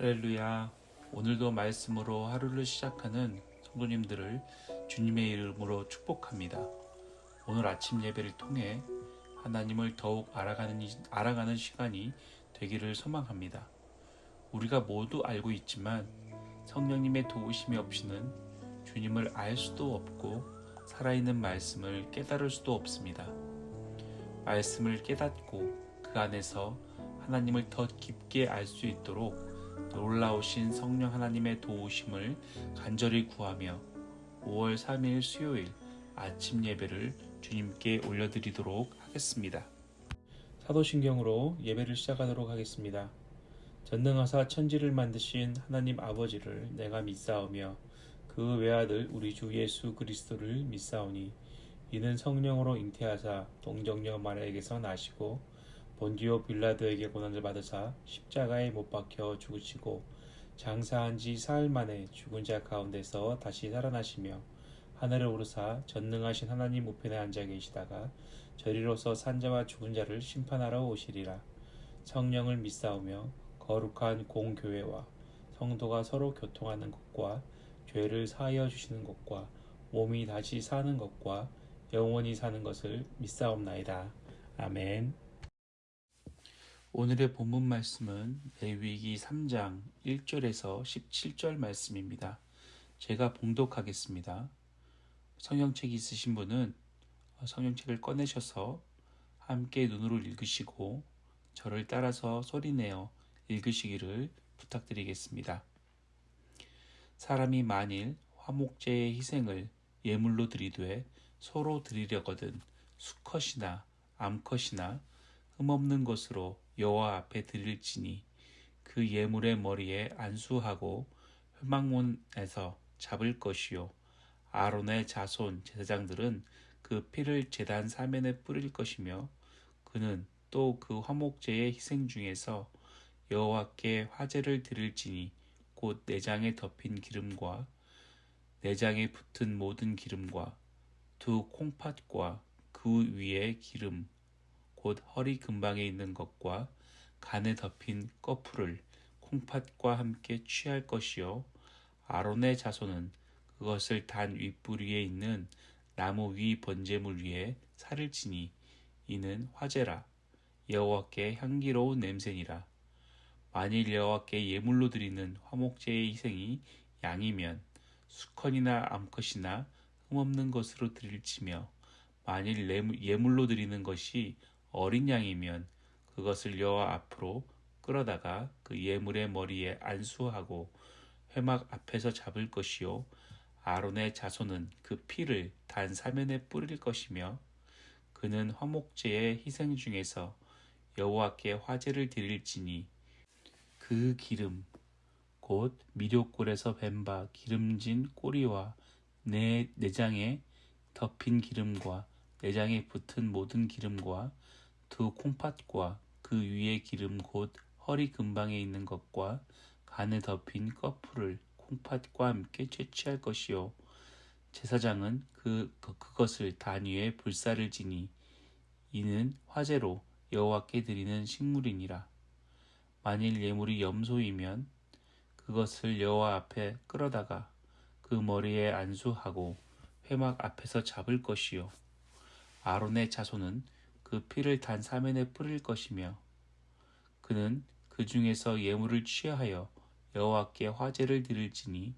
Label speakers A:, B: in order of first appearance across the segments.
A: 할렐루야. 오늘도 말씀으로 하루를 시작하는 성도님들을 주님의 이름으로 축복합니다. 오늘 아침 예배를 통해 하나님을 더욱 알아가는, 알아가는 시간이 되기를 소망합니다. 우리가 모두 알고 있지만 성령님의 도우심이 없이는 주님을 알 수도 없고 살아있는 말씀을 깨달을 수도 없습니다. 말씀을 깨닫고 그 안에서 하나님을 더 깊게 알 수 있도록 놀라우신 성령 하나님의 도우심을 간절히 구하며 5월 3일 수요일 아침 예배를 주님께 올려드리도록 하겠습니다. 사도신경으로 예배를 시작하도록 하겠습니다. 전능하사 천지를 만드신 하나님 아버지를 내가 믿사오며 그 외아들 우리 주 예수 그리스도를 믿사오니 이는 성령으로 잉태하사 동정녀 마리아에게서 나시고 본디오 빌라도에게 고난을 받으사 십자가에 못 박혀 죽으시고 장사한 지 사흘 만에 죽은 자 가운데서 다시 살아나시며 하늘을 오르사 전능하신 하나님 우편에 앉아 계시다가 저리로서 산자와 죽은 자를 심판하러 오시리라 성령을 믿사오며 거룩한 공교회와 성도가 서로 교통하는 것과 죄를 사하여 주시는 것과 몸이 다시 사는 것과 영원히 사는 것을 믿사옵나이다. 아멘. 오늘의 본문 말씀은 레위기 3장 1절에서 17절 말씀입니다. 제가 봉독하겠습니다. 성경책 있으신 분은 성경책을 꺼내셔서 함께 눈으로 읽으시고 저를 따라서 소리내어 읽으시기를 부탁드리겠습니다. 사람이 만일 화목제의 희생을 예물로 드리되 서로 드리려거든 수컷이나 암컷이나 흠없는 것으로 여호와 앞에 드릴지니 그 예물의 머리에 안수하고 회막문에서 잡을 것이요. 아론의 자손 제사장들은 그 피를 제단 사면에 뿌릴 것이며 그는 또 그 화목제의 희생 중에서 여호와께 화제를 드릴지니 곧 내장에 덮인 기름과 내장에 붙은 모든 기름과 두 콩팥과 그 위에 기름 곧 허리 근방에 있는 것과 간에 덮인 꺼풀을 콩팥과 함께 취할 것이요. 아론의 자손은 그것을 단 윗부리에 있는 나무 위 번제물 위에 살을 치니 이는 화제라. 여호와께 향기로운 냄새니라. 만일 여호와께 예물로 드리는 화목제의 희생이 양이면 수컷이나 암컷이나 흠없는 것으로 드릴지며 만일 예물로 드리는 것이 어린 양이면 그것을 여호와 앞으로 끌어다가 그 예물의 머리에 안수하고 회막 앞에서 잡을 것이요 아론의 자손은 그 피를 단 사면에 뿌릴 것이며 그는 화목제의 희생 중에서 여호와께 화제를 드릴지니 그 기름 곧 미료골에서 뱀 바 기름진 꼬리와 내 내장에 덮인 기름과 내장에 붙은 모든 기름과 두 콩팥과 그 위에 기름 곧 허리 근방에 있는 것과 간에 덮인 꺼풀을 콩팥과 함께 채취할 것이요. 제사장은 그, 그 그것을 단 위에 불사를 지니 이는 화제로 여호와께 드리는 식물이니라. 만일 예물이 염소이면 그것을 여호와 앞에 끌어다가 그 머리에 안수하고 회막 앞에서 잡을 것이요. 아론의 자손은 그 피를 단 사면에 뿌릴 것이며 그는 그 중에서 예물을 취하여 여호와께 화제를 드릴지니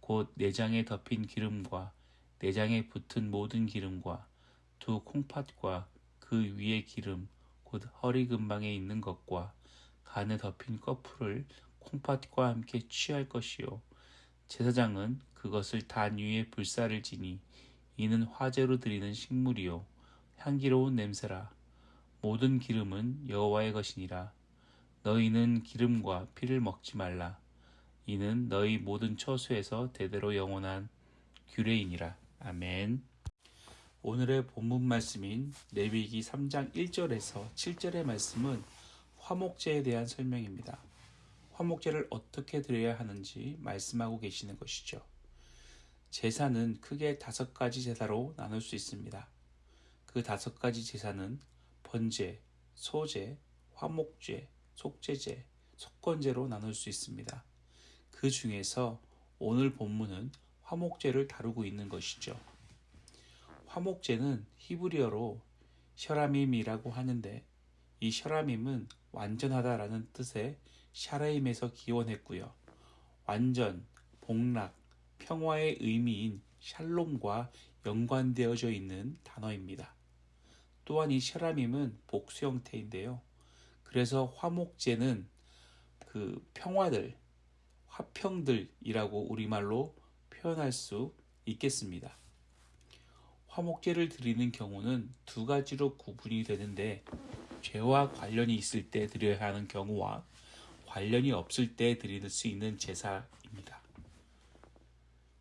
A: 곧 내장에 덮인 기름과 내장에 붙은 모든 기름과 두 콩팥과 그 위에 기름 곧 허리 근방에 있는 것과 간에 덮인 꺼풀을 콩팥과 함께 취할 것이요. 제사장은 그것을 단 위에 불사를 지니 이는 화제로 드리는 식물이요 향기로운 냄새라 모든 기름은 여호와의 것이니라 너희는 기름과 피를 먹지 말라 이는 너희 모든 처수에서 대대로 영원한 규례이니라 아멘 오늘의 본문 말씀인 레위기 3장 1절에서 7절의 말씀은 화목제에 대한 설명입니다. 화목제를 어떻게 드려야 하는지 말씀하고 계시는 것이죠. 제사는 크게 다섯 가지 제사로 나눌 수 있습니다. 그 다섯 가지 제사는 번제, 소제, 화목제, 속제제, 속건제로 나눌 수 있습니다. 그 중에서 오늘 본문은 화목제를 다루고 있는 것이죠. 화목제는 히브리어로 셔라밈이라고 하는데 이 셔라밈은 완전하다라는 뜻의 샤라임에서 기원했고요. 완전, 복락, 평화의 의미인 샬롬과 연관되어져 있는 단어입니다. 또한 이 셔라밈은 복수 형태인데요. 그래서 화목제는 그 평화들, 화평들이라고 우리말로 표현할 수 있겠습니다. 화목제를 드리는 경우는 두 가지로 구분이 되는데 죄와 관련이 있을 때 드려야 하는 경우와 관련이 없을 때 드릴 수 있는 제사입니다.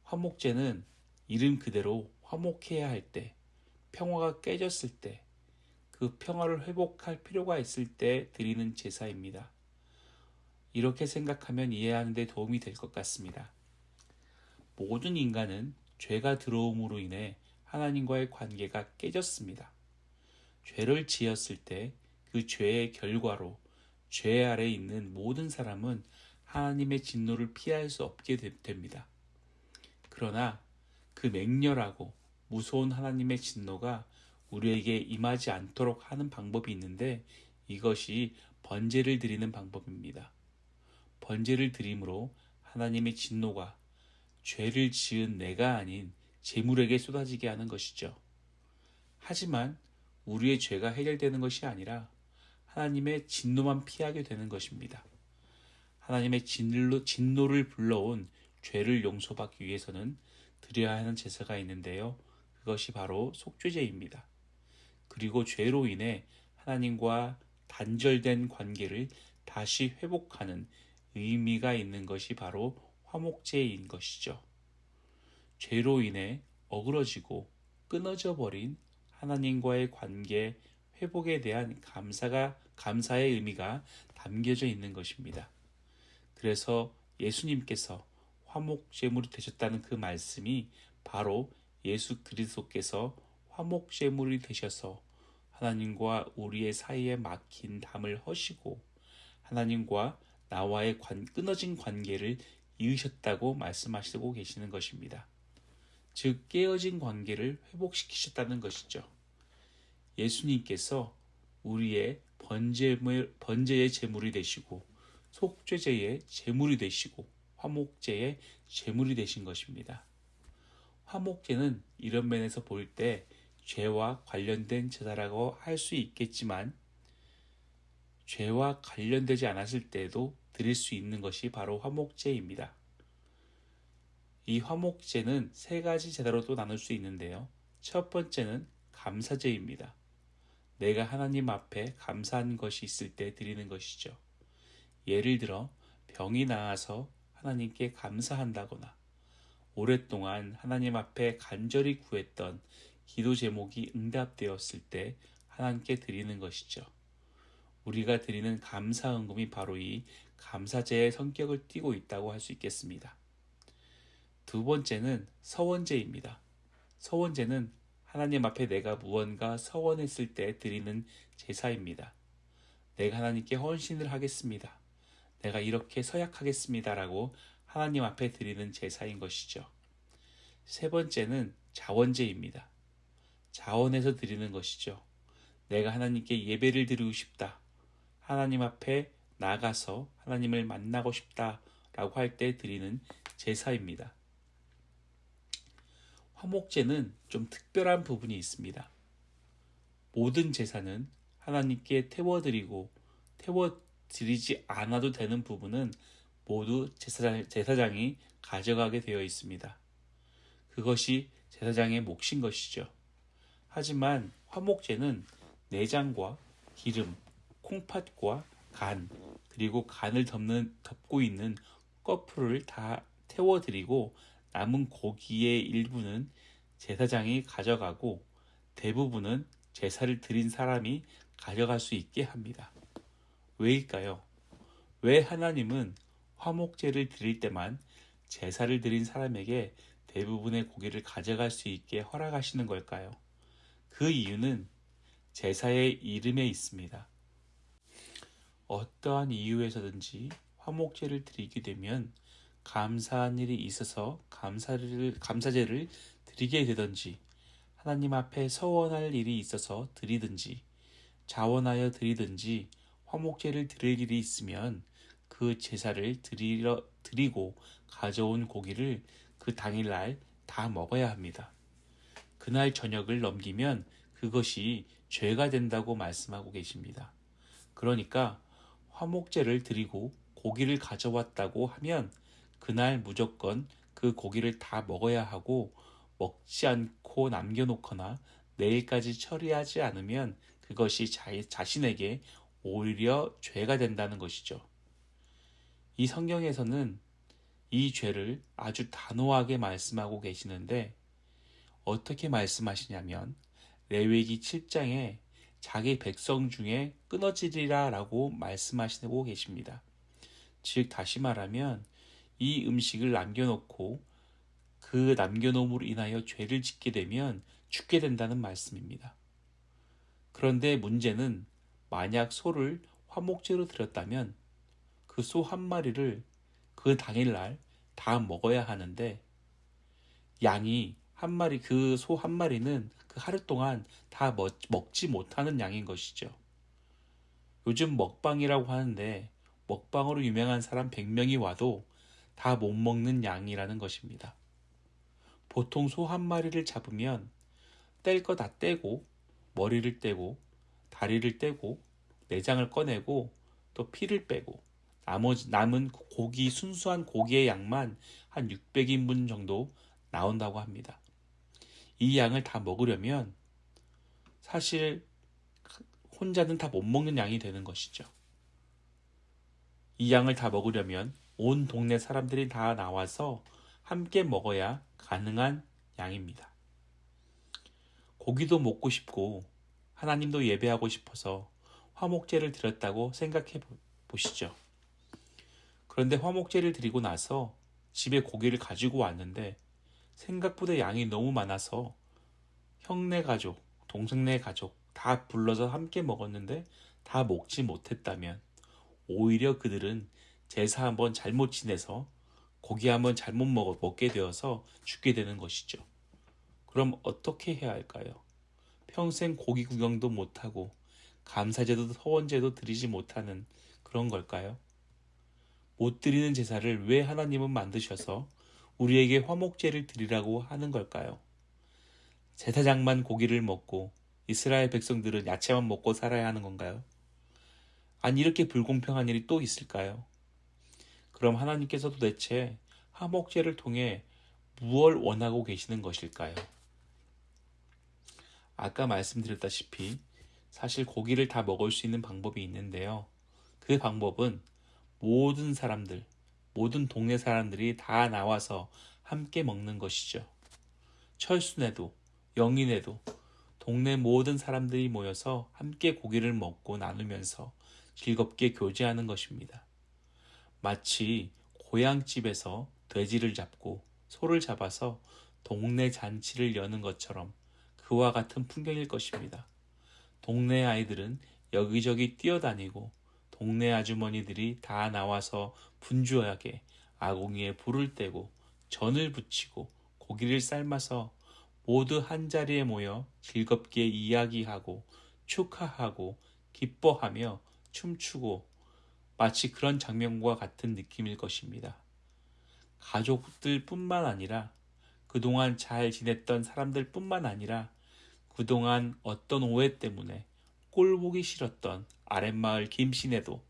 A: 화목제는 이름 그대로 화목해야 할 때, 평화가 깨졌을 때, 그 평화를 회복할 필요가 있을 때 드리는 제사입니다. 이렇게 생각하면 이해하는 데 도움이 될 것 같습니다. 모든 인간은 죄가 들어옴으로 인해 하나님과의 관계가 깨졌습니다. 죄를 지었을 때 그 죄의 결과로 죄 아래 있는 모든 사람은 하나님의 진노를 피할 수 없게 됩니다. 그러나 그 맹렬하고 무서운 하나님의 진노가 우리에게 임하지 않도록 하는 방법이 있는데 이것이 번제를 드리는 방법입니다. 번제를 드림으로 하나님의 진노가 죄를 지은 내가 아닌 재물에게 쏟아지게 하는 것이죠. 하지만 우리의 죄가 해결되는 것이 아니라 하나님의 진노만 피하게 되는 것입니다. 하나님의 진노, 진노를 불러온 죄를 용서받기 위해서는 드려야 하는 제사가 있는데요. 그것이 바로 속죄제입니다. 그리고 죄로 인해 하나님과 단절된 관계를 다시 회복하는 의미가 있는 것이 바로 화목제인 것이죠. 죄로 인해 어그러지고 끊어져 버린 하나님과의 관계 회복에 대한 감사가 감사의 의미가 담겨져 있는 것입니다. 그래서 예수님께서 화목 제물이 되셨다는 그 말씀이 바로 예수 그리스도께서 화목 제물이 되셔서 하나님과 우리의 사이에 막힌 담을 허시고 하나님과 나와의 관, 끊어진 관계를 이으셨다고 말씀하시고 계시는 것입니다. 즉 깨어진 관계를 회복시키셨다는 것이죠. 예수님께서 우리의 번제물, 번제의 제물이 되시고 속죄제의 제물이 되시고 화목제의 제물이 되신 것입니다. 화목제는 이런 면에서 볼 때 죄와 관련된 제사라고 할 수 있겠지만 죄와 관련되지 않았을 때도 드릴 수 있는 것이 바로 화목제입니다. 이 화목제는 세 가지 제사로도 나눌 수 있는데요. 첫 번째는 감사제입니다. 내가 하나님 앞에 감사한 것이 있을 때 드리는 것이죠. 예를 들어 병이 나아서 하나님께 감사한다거나 오랫동안 하나님 앞에 간절히 구했던 기도 제목이 응답되었을 때 하나님께 드리는 것이죠. 우리가 드리는 감사 응금이 바로 이 감사제의 성격을 띠고 있다고 할 수 있겠습니다. 두 번째는 서원제입니다. 서원제는 하나님 앞에 내가 무언가 서원했을 때 드리는 제사입니다. 내가 하나님께 헌신을 하겠습니다. 내가 이렇게 서약하겠습니다라고 하나님 앞에 드리는 제사인 것이죠. 세 번째는 자원제입니다. 자원해서 드리는 것이죠. 내가 하나님께 예배를 드리고 싶다. 하나님 앞에 나가서 하나님을 만나고 싶다 라고 할 때 드리는 제사입니다. 화목제는 좀 특별한 부분이 있습니다. 모든 제사는 하나님께 태워드리고 태워드리지 않아도 되는 부분은 모두 제사장, 제사장이 가져가게 되어 있습니다. 그것이 제사장의 몫인 것이죠. 하지만 화목제는 내장과 기름, 콩팥과 간, 그리고 간을 덮는, 덮고 있는 꺼풀을 다 태워드리고 남은 고기의 일부는 제사장이 가져가고 대부분은 제사를 드린 사람이 가져갈 수 있게 합니다. 왜일까요? 왜 하나님은 화목제를 드릴 때만 제사를 드린 사람에게 대부분의 고기를 가져갈 수 있게 허락하시는 걸까요? 그 이유는 제사의 이름에 있습니다. 어떠한 이유에서든지 화목제를 드리게 되면 감사한 일이 있어서 감사를 감사제를 드리게 되든지 하나님 앞에 서원할 일이 있어서 드리든지 자원하여 드리든지 화목제를 드릴 일이 있으면 그 제사를 드리러, 드리고 가져온 고기를 그 당일날 다 먹어야 합니다. 그날 저녁을 넘기면 그것이 죄가 된다고 말씀하고 계십니다. 그러니까 화목제를 드리고 고기를 가져왔다고 하면 그날 무조건 그 고기를 다 먹어야 하고 먹지 않고 남겨놓거나 내일까지 처리하지 않으면 그것이 자신에게 오히려 죄가 된다는 것이죠. 이 성경에서는 이 죄를 아주 단호하게 말씀하고 계시는데 어떻게 말씀하시냐면 레위기 7장에 자기 백성 중에 끊어지리라 라고 말씀하시고 계십니다. 즉 다시 말하면 이 음식을 남겨놓고 그 남겨놓음으로 인하여 죄를 짓게 되면 죽게 된다는 말씀입니다. 그런데 문제는 만약 소를 화목제로 드렸다면 그 소 한 마리를 그 당일날 다 먹어야 하는데 양이 한 마리 그 소 한 마리는 그 하루 동안 다 먹, 먹지 못하는 양인 것이죠. 요즘 먹방이라고 하는데 먹방으로 유명한 사람 100명이 와도 다 못 먹는 양이라는 것입니다. 보통 소 한 마리를 잡으면 뗄 거 다 떼고 머리를 떼고 다리를 떼고 내장을 꺼내고 또 피를 빼고 나머지 남은 고기 순수한 고기의 양만 한 600인분 정도 나온다고 합니다. 이 양을 다 먹으려면 사실 혼자는 다 못 먹는 양이 되는 것이죠. 이 양을 다 먹으려면 온 동네 사람들이 다 나와서 함께 먹어야 가능한 양입니다. 고기도 먹고 싶고 하나님도 예배하고 싶어서 화목제를 드렸다고 생각해 보시죠. 그런데 화목제를 드리고 나서 집에 고기를 가지고 왔는데 생각보다 양이 너무 많아서 형네 가족, 동생네 가족 다 불러서 함께 먹었는데 다 먹지 못했다면 오히려 그들은 제사 한번 잘못 지내서 고기 한번 잘못 먹어 먹게 되어서 죽게 되는 것이죠. 그럼 어떻게 해야 할까요? 평생 고기 구경도 못하고 감사제도 서원제도 드리지 못하는 그런 걸까요? 못 드리는 제사를 왜 하나님은 만드셔서 우리에게 화목제를 드리라고 하는 걸까요? 제사장만 고기를 먹고 이스라엘 백성들은 야채만 먹고 살아야 하는 건가요? 아니 이렇게 불공평한 일이 또 있을까요? 그럼 하나님께서 도대체 화목제를 통해 무엇을 원하고 계시는 것일까요? 아까 말씀드렸다시피 사실 고기를 다 먹을 수 있는 방법이 있는데요. 그 방법은 모든 사람들, 모든 동네 사람들이 다 나와서 함께 먹는 것이죠. 철순에도, 영인에도 동네 모든 사람들이 모여서 함께 고기를 먹고 나누면서 즐겁게 교제하는 것입니다. 마치 고향집에서 돼지를 잡고 소를 잡아서 동네 잔치를 여는 것처럼 그와 같은 풍경일 것입니다. 동네 아이들은 여기저기 뛰어다니고 동네 아주머니들이 다 나와서 분주하게 아궁이에 불을 떼고 전을 붙이고 고기를 삶아서 모두 한자리에 모여 즐겁게 이야기하고 축하하고 기뻐하며 춤추고 마치 그런 장면과 같은 느낌일 것입니다. 가족들 뿐만 아니라 그동안 잘 지냈던 사람들 뿐만 아니라 그동안 어떤 오해 때문에 꼴 보기 싫었던 아랫마을 김신에도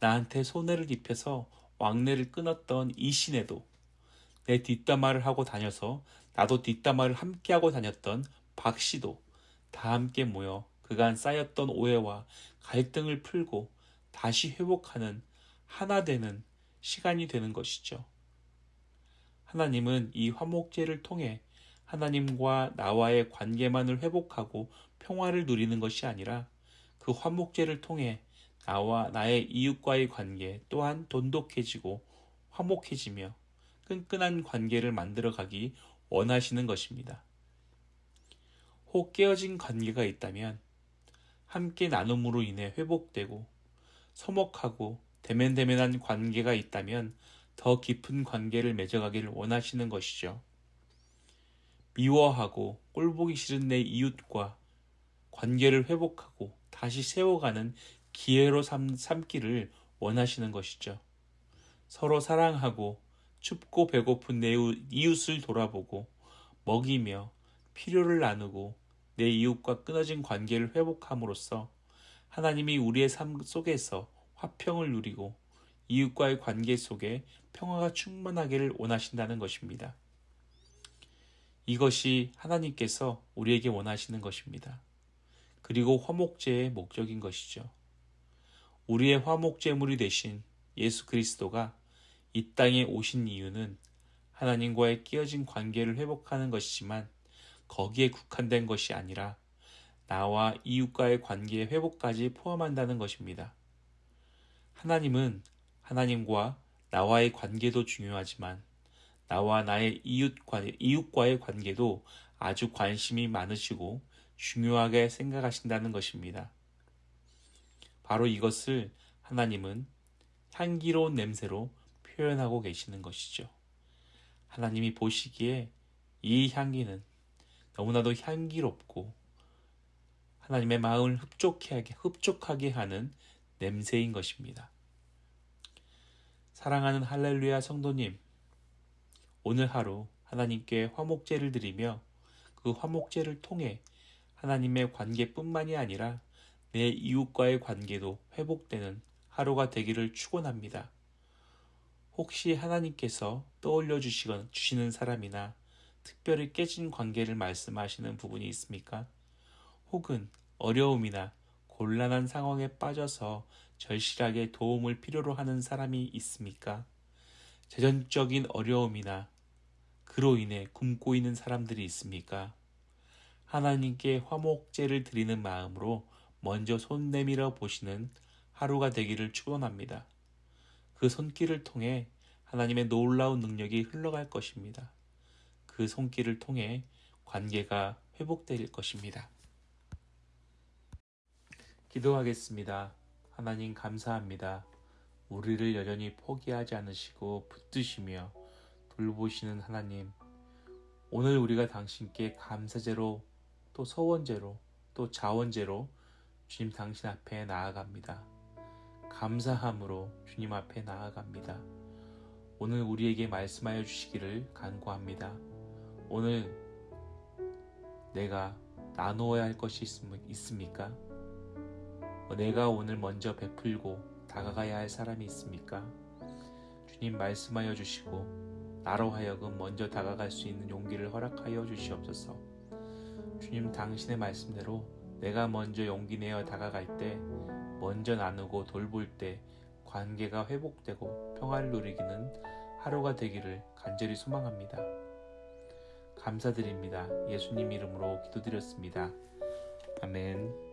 A: 나한테 손해를 입혀서 왕래를 끊었던 이신에도 내 뒷담화를 하고 다녀서 나도 뒷담화를 함께하고 다녔던 박씨도 다 함께 모여 그간 쌓였던 오해와 갈등을 풀고 다시 회복하는 하나 되는 시간이 되는 것이죠. 하나님은 이 화목제를 통해 하나님과 나와의 관계만을 회복하고 평화를 누리는 것이 아니라 그 화목제를 통해 나와 나의 이웃과의 관계 또한 돈독해지고 화목해지며 끈끈한 관계를 만들어가기 원하시는 것입니다. 혹 깨어진 관계가 있다면 함께 나눔으로 인해 회복되고 서먹하고 대면대면한 관계가 있다면 더 깊은 관계를 맺어가기를 원하시는 것이죠. 미워하고 꼴보기 싫은 내 이웃과 관계를 회복하고 다시 세워가는 기회로 삼, 삼기를 원하시는 것이죠. 서로 사랑하고 춥고 배고픈 내 이웃을 돌아보고 먹이며 필요를 나누고 내 이웃과 끊어진 관계를 회복함으로써 하나님이 우리의 삶 속에서 화평을 누리고 이웃과의 관계 속에 평화가 충만하기를 원하신다는 것입니다. 이것이 하나님께서 우리에게 원하시는 것입니다. 그리고 화목제의 목적인 것이죠. 우리의 화목제물이 되신 예수 그리스도가 이 땅에 오신 이유는 하나님과의 끼어진 관계를 회복하는 것이지만 거기에 국한된 것이 아니라 나와 이웃과의 관계의 회복까지 포함한다는 것입니다. 하나님은 하나님과 나와의 관계도 중요하지만 나와 나의 이웃과, 이웃과의 관계도 아주 관심이 많으시고 중요하게 생각하신다는 것입니다. 바로 이것을 하나님은 향기로운 냄새로 표현하고 계시는 것이죠. 하나님이 보시기에 이 향기는 너무나도 향기롭고 하나님의 마음을 흡족하게, 흡족하게 하는 냄새인 것입니다. 사랑하는 할렐루야 성도님, 오늘 하루 하나님께 화목제를 드리며 그 화목제를 통해 하나님의 관계뿐만이 아니라 내 이웃과의 관계도 회복되는 하루가 되기를 축원합니다. 혹시 하나님께서 떠올려 주시건 주시는 사람이나 특별히 깨진 관계를 말씀하시는 부분이 있습니까? 혹은 어려움이나 곤란한 상황에 빠져서 절실하게 도움을 필요로 하는 사람이 있습니까? 재정적인 어려움이나 그로 인해 굶고 있는 사람들이 있습니까? 하나님께 화목제를 드리는 마음으로 먼저 손 내밀어 보시는 하루가 되기를 축원합니다. 그 손길을 통해 하나님의 놀라운 능력이 흘러갈 것입니다. 그 손길을 통해 관계가 회복될 것입니다. 기도하겠습니다. 하나님 감사합니다. 우리를 여전히 포기하지 않으시고 붙드시며 돌보시는 하나님. 오늘 우리가 당신께 감사제로 또 서원제로 또 자원제로 주님 당신 앞에 나아갑니다. 감사함으로 주님 앞에 나아갑니다. 오늘 우리에게 말씀하여 주시기를 간구합니다. 오늘 내가 나누어야 할 것이 있습니까? 내가 오늘 먼저 베풀고 다가가야 할 사람이 있습니까? 주님 말씀하여 주시고 나로 하여금 먼저 다가갈 수 있는 용기를 허락하여 주시옵소서. 주님 당신의 말씀대로 내가 먼저 용기 내어 다가갈 때 먼저 나누고 돌볼 때 관계가 회복되고 평화를 누리기는 하루가 되기를 간절히 소망합니다. 감사드립니다. 예수님 이름으로 기도드렸습니다. 아멘.